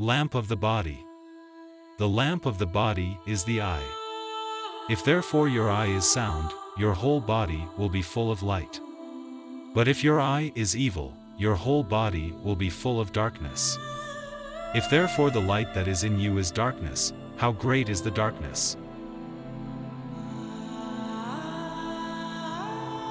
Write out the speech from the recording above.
Lamp of the body. The lamp of the body is the eye. If therefore your eye is sound, your whole body will be full of light. But if your eye is evil, your whole body will be full of darkness. If therefore the light that is in you is darkness, how great is the darkness?